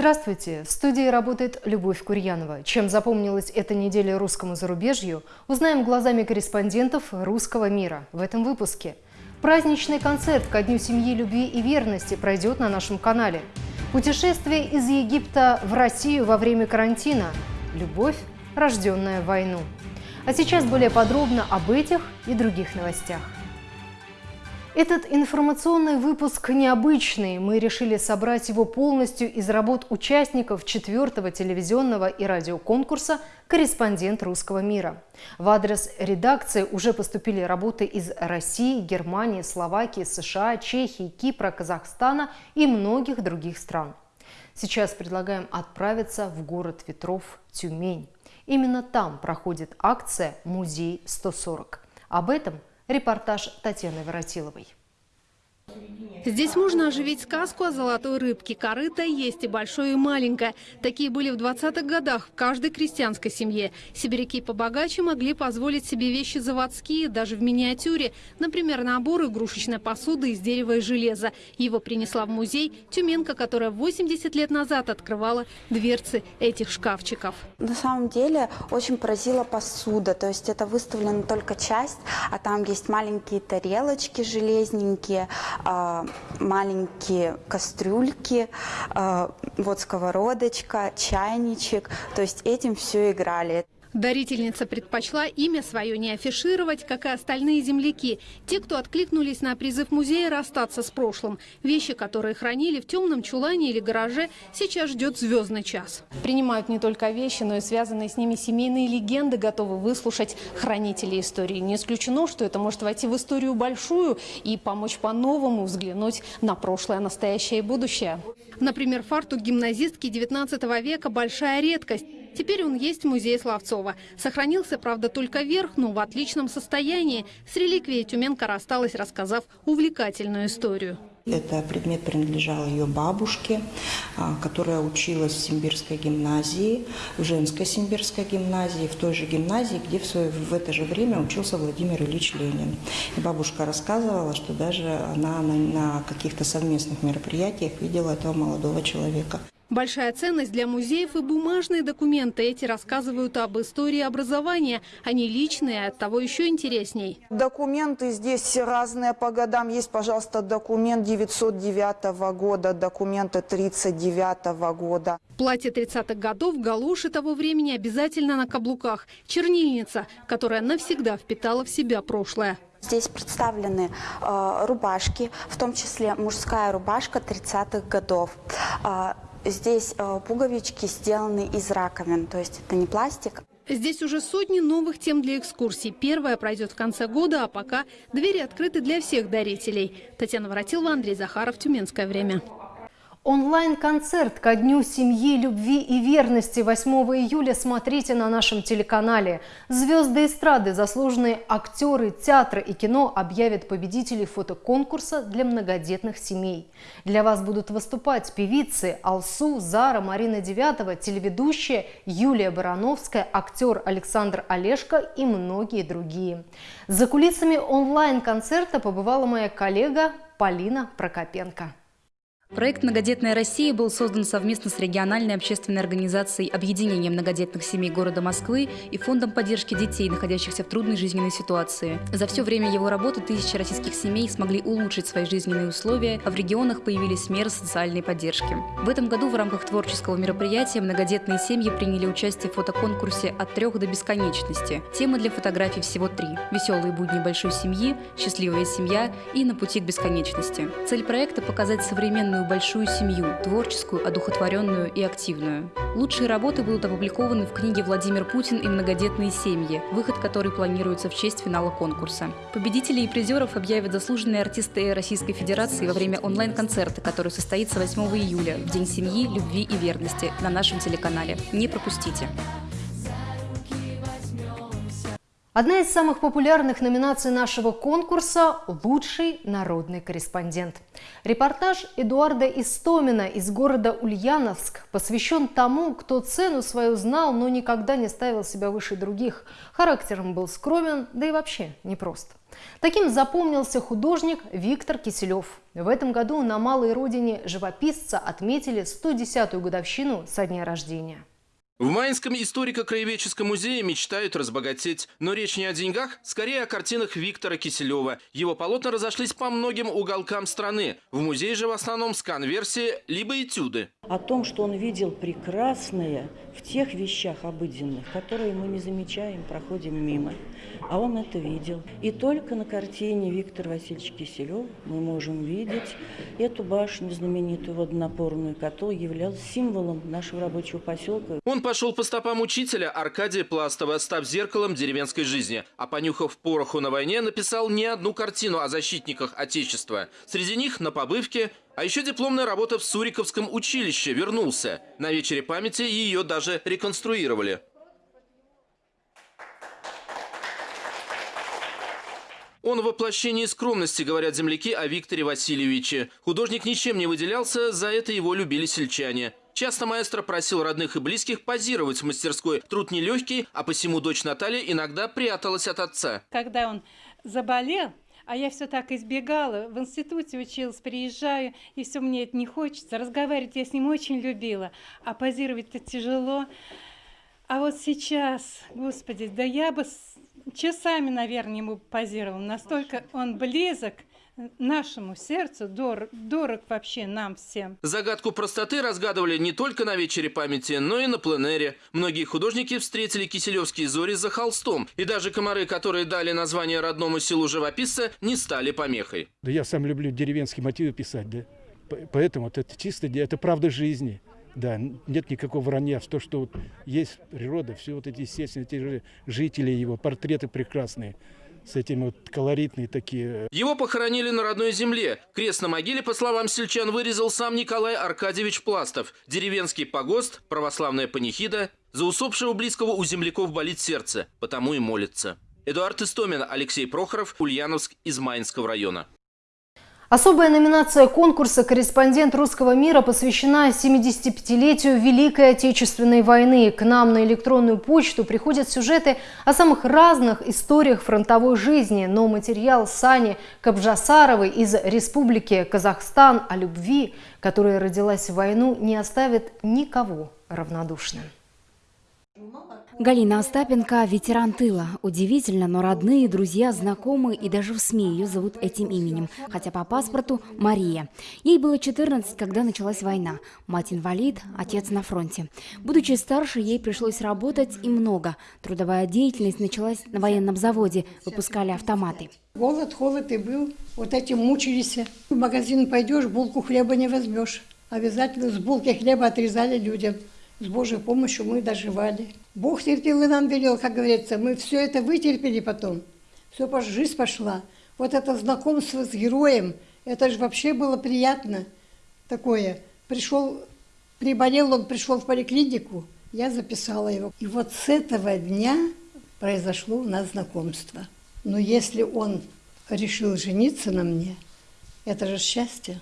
Здравствуйте! В студии работает Любовь Курьянова. Чем запомнилась эта неделя русскому зарубежью, узнаем глазами корреспондентов русского мира в этом выпуске. Праздничный концерт ко Дню семьи, любви и верности пройдет на нашем канале. Путешествие из Египта в Россию во время карантина. Любовь, рожденная в войну. А сейчас более подробно об этих и других новостях. Этот информационный выпуск необычный. Мы решили собрать его полностью из работ участников четвертого телевизионного и радиоконкурса «Корреспондент русского мира». В адрес редакции уже поступили работы из России, Германии, Словакии, США, Чехии, Кипра, Казахстана и многих других стран. Сейчас предлагаем отправиться в город ветров Тюмень. Именно там проходит акция «Музей 140». Об этом – Репортаж Татьяны Воротиловой. Здесь можно оживить сказку о золотой рыбке. Корыто есть и большое, и маленькое. Такие были в 20-х годах в каждой крестьянской семье. Сибиряки побогаче могли позволить себе вещи заводские, даже в миниатюре. Например, набор игрушечной посуды из дерева и железа. Его принесла в музей Тюменка, которая 80 лет назад открывала дверцы этих шкафчиков. На самом деле очень поразила посуда. То есть это выставлена только часть, а там есть маленькие тарелочки железненькие, а, маленькие кастрюльки, а, вот сковородочка, чайничек. То есть этим все играли. Дарительница предпочла имя свое не афишировать, как и остальные земляки. Те, кто откликнулись на призыв музея расстаться с прошлым. Вещи, которые хранили в темном чулане или гараже, сейчас ждет звездный час. Принимают не только вещи, но и связанные с ними семейные легенды, готовы выслушать хранители истории. Не исключено, что это может войти в историю большую и помочь по-новому взглянуть на прошлое, настоящее и будущее. Например, фартук гимназистки 19 века – большая редкость. Теперь он есть в музее Славцова. Сохранился, правда, только верх, но в отличном состоянии. С реликвией Тюменка рассталась, рассказав увлекательную историю. Это предмет принадлежал ее бабушке, а, которая училась в Симбирской гимназии, в женской Симбирской гимназии, в той же гимназии, где в, свое, в это же время учился Владимир Ильич Ленин. И бабушка рассказывала, что даже она на, на каких-то совместных мероприятиях видела этого молодого человека. Большая ценность для музеев и бумажные документы. Эти рассказывают об истории образования. Они личные, от того еще интересней. Документы здесь разные по годам. Есть, пожалуйста, документ 909 года, документы 39 года. Платье 30-х годов, галоши того времени обязательно на каблуках. Чернильница, которая навсегда впитала в себя прошлое. Здесь представлены э, рубашки, в том числе мужская рубашка 30-х годов. Э, Здесь э, пуговички сделаны из раковин, то есть это не пластик. Здесь уже сотни новых тем для экскурсий. Первая пройдет в конце года, а пока двери открыты для всех дарителей. Татьяна Воротилова, Андрей Захаров, Тюменское время. Онлайн-концерт ко Дню семьи, любви и верности 8 июля смотрите на нашем телеканале. Звезды эстрады, заслуженные актеры театра и кино объявят победителей фотоконкурса для многодетных семей. Для вас будут выступать певицы Алсу, Зара, Марина Девятова, телеведущая Юлия Барановская, актер Александр Олешко и многие другие. За кулисами онлайн-концерта побывала моя коллега Полина Прокопенко. Проект «Многодетная Россия» был создан совместно с региональной общественной организацией Объединения многодетных семей города Москвы и Фондом поддержки детей, находящихся в трудной жизненной ситуации. За все время его работы тысячи российских семей смогли улучшить свои жизненные условия, а в регионах появились меры социальной поддержки. В этом году в рамках творческого мероприятия многодетные семьи приняли участие в фотоконкурсе «От трех до бесконечности». Темы для фотографий всего три – «Веселые будни большой семьи», «Счастливая семья» и «На пути к бесконечности». Цель проекта – показать современную самую большую семью, творческую, одухотворенную и активную. Лучшие работы будут опубликованы в книге «Владимир Путин и многодетные семьи», выход которой планируется в честь финала конкурса. Победителей и призеров объявят заслуженные артисты Российской Федерации во время онлайн-концерта, который состоится 8 июля, в День семьи, любви и верности на нашем телеканале. Не пропустите! Одна из самых популярных номинаций нашего конкурса – «Лучший народный корреспондент». Репортаж Эдуарда Истомина из города Ульяновск посвящен тому, кто цену свою знал, но никогда не ставил себя выше других. Характером был скромен, да и вообще непрост. Таким запомнился художник Виктор Киселев. В этом году на малой родине живописца отметили 110-ю годовщину со дня рождения. В Майнском историко-краеведческом музее мечтают разбогатеть. Но речь не о деньгах, скорее о картинах Виктора Киселева. Его полотна разошлись по многим уголкам страны. В музее же в основном скан-версии, либо этюды. О том, что он видел прекрасное в тех вещах обыденных, которые мы не замечаем, проходим мимо. А он это видел. И только на картине Виктора Васильевича Киселева мы можем видеть эту башню знаменитую водонапорную, которая являлась символом нашего рабочего поселка. Он пошел по стопам учителя Аркадия Пластова, став зеркалом деревенской жизни. А понюхав пороху на войне, написал не одну картину о защитниках Отечества. Среди них на побывке а еще дипломная работа в Суриковском училище вернулся. На вечере памяти ее даже реконструировали. Он воплощение скромности, говорят земляки о Викторе Васильевиче. Художник ничем не выделялся, за это его любили сельчане. Часто маэстро просил родных и близких позировать в мастерской. Труд нелегкий, а посему дочь Наталья иногда пряталась от отца. Когда он заболел, а я все так избегала. В институте училась, приезжаю, и все мне это не хочется. Разговаривать я с ним очень любила, а позировать-то тяжело. А вот сейчас, господи, да я бы часами, наверное, ему позировал. Настолько он близок – нашему сердцу дорог, дорог вообще нам всем. Загадку простоты разгадывали не только на вечере памяти, но и на пленэре. Многие художники встретили киселевские зори за холстом. И даже комары, которые дали название родному селу живописца, не стали помехой. Да я сам люблю деревенские мотивы писать, да. Поэтому вот это чисто, это правда жизни. Да, нет никакого вранья в то, что вот есть природа, все вот эти естественные эти жители его, портреты прекрасные с этими вот колоритные такие. Его похоронили на родной земле. Крест на могиле, по словам сельчан, вырезал сам Николай Аркадьевич Пластов. Деревенский погост, православная панихида. За усопшего близкого у земляков болит сердце, потому и молится. Эдуард Истомин, Алексей Прохоров, Ульяновск из Майнского района. Особая номинация конкурса «Корреспондент русского мира» посвящена 75-летию Великой Отечественной войны. К нам на электронную почту приходят сюжеты о самых разных историях фронтовой жизни, но материал Сани Кабжасаровой из Республики Казахстан о любви, которая родилась в войну, не оставит никого равнодушным. Галина Остапенко – ветеран тыла. Удивительно, но родные, друзья, знакомые и даже в СМИ ее зовут этим именем, хотя по паспорту – Мария. Ей было 14, когда началась война. Мать инвалид, отец на фронте. Будучи старше, ей пришлось работать и много. Трудовая деятельность началась на военном заводе, выпускали автоматы. Голод, холод и был, вот этим мучились. В магазин пойдешь, булку хлеба не возьмешь. Обязательно с булки хлеба отрезали людям с Божьей помощью мы доживали. Бог терпел и нам велел, как говорится, мы все это вытерпели потом. Все, жизнь пошла. Вот это знакомство с героем, это же вообще было приятно такое. Пришел, приболел он, пришел в поликлинику, я записала его. И вот с этого дня произошло у нас знакомство. Но если он решил жениться на мне, это же счастье.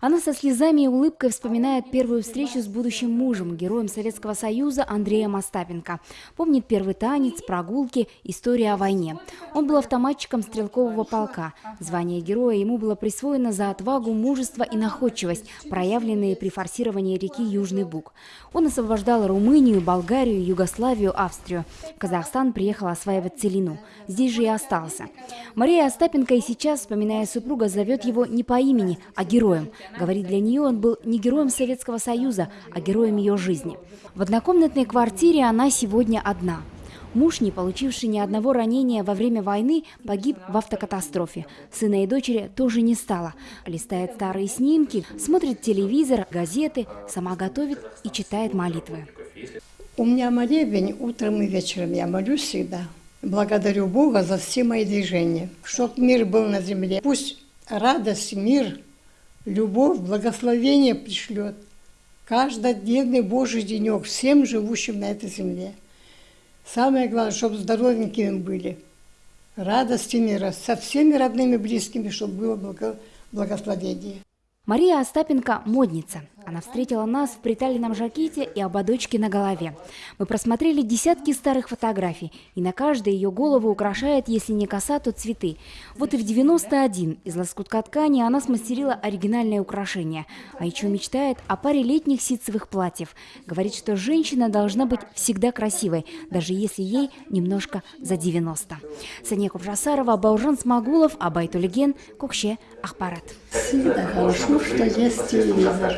Она со слезами и улыбкой вспоминает первую встречу с будущим мужем, героем Советского Союза Андреем Остапенко. Помнит первый танец, прогулки, история о войне. Он был автоматчиком стрелкового полка. Звание героя ему было присвоено за отвагу, мужество и находчивость, проявленные при форсировании реки Южный Буг. Он освобождал Румынию, Болгарию, Югославию, Австрию. В Казахстан приехал осваивать целину. Здесь же и остался. Мария Остапенко и сейчас, вспоминая супруга, зовет его не по имени, а героем – Говорит, для нее он был не героем Советского Союза, а героем ее жизни. В однокомнатной квартире она сегодня одна. Муж, не получивший ни одного ранения во время войны, погиб в автокатастрофе. Сына и дочери тоже не стало. Листает старые снимки, смотрит телевизор, газеты, сама готовит и читает молитвы. У меня молебень утром и вечером. Я молюсь всегда. Благодарю Бога за все мои движения. Чтоб мир был на земле. Пусть радость, мир – любовь, благословение пришлет каждодневный Божий денек всем живущим на этой земле. Самое главное, чтобы здоровенькими были, радости мира, со всеми родными близкими, чтобы было благо, благословение. Мария Остапенко – модница. Она встретила нас в приталенном жакете и ободочке на голове. Мы просмотрели десятки старых фотографий, и на каждой ее голову украшает, если не коса, то цветы. Вот и в 91 из лоскутка ткани она смастерила оригинальное украшение. А еще мечтает о паре летних ситцевых платьев. Говорит, что женщина должна быть всегда красивой, даже если ей немножко за 90. Сания Кубжасарова, Баужан Смагулов, Абайтулеген, Кукше, Ахпарат. Всегда хорошо, что есть телевизор.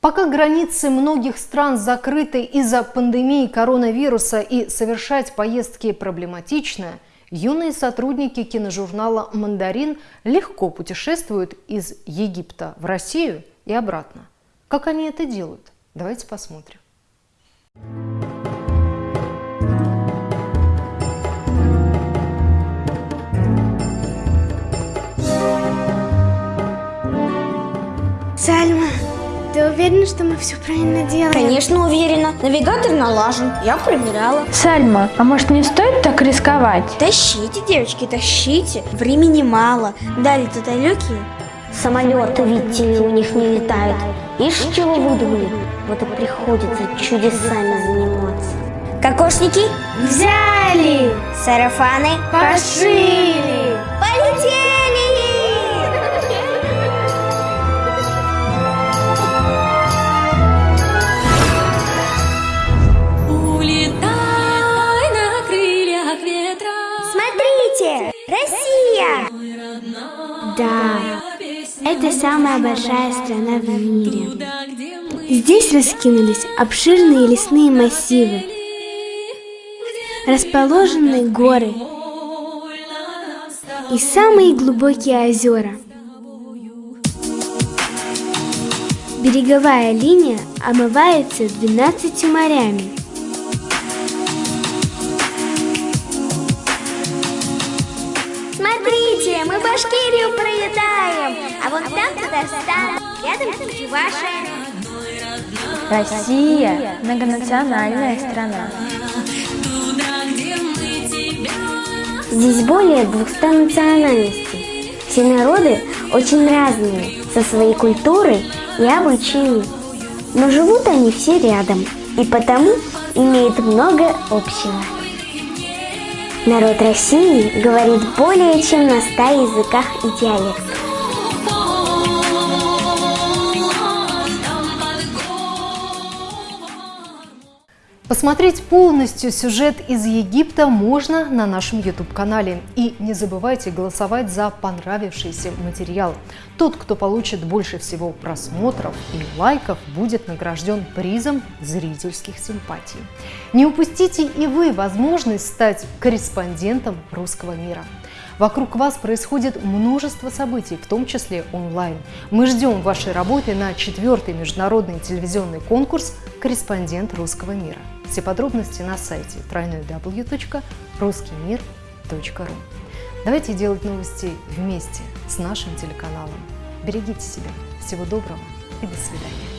Пока границы многих стран закрыты из-за пандемии коронавируса и совершать поездки проблематично, юные сотрудники киножурнала «Мандарин» легко путешествуют из Египта в Россию и обратно. Как они это делают? Давайте посмотрим. Сальма, уверена, что мы все правильно делаем? Конечно, уверена. Навигатор налажен. Я проверяла. Сальма, а может не стоит так рисковать? Тащите, девочки, тащите. Времени мало. Дали тут далекие. Самолеты, видите ли, у них не летают. Ишь, чего выдумали? Вот и приходится чудесами заниматься. Кокошники взяли. Сарафаны пошили. Это самая большая страна в мире. Здесь раскинулись обширные лесные массивы, расположенные горы и самые глубокие озера. Береговая линия омывается 12 морями. А вон там Татарстан, рядом Чувашия. Россия – многонациональная страна. Здесь более 200 национальностей. Все народы очень разные, со своей культурой и обычаями. Но живут они все рядом, и потому имеют много общего. Народ России говорит более чем на 100 языках и диалектах. Посмотреть полностью сюжет из Египта можно на нашем YouTube-канале. И не забывайте голосовать за понравившийся материал. Тот, кто получит больше всего просмотров и лайков, будет награжден призом зрительских симпатий. Не упустите и вы возможность стать корреспондентом русского мира. Вокруг вас происходит множество событий, в том числе онлайн. Мы ждем вашей работы на четвертый международный телевизионный конкурс «Корреспондент русского мира». Все подробности на сайте www.ruskimir.ru Давайте делать новости вместе с нашим телеканалом. Берегите себя. Всего доброго и до свидания.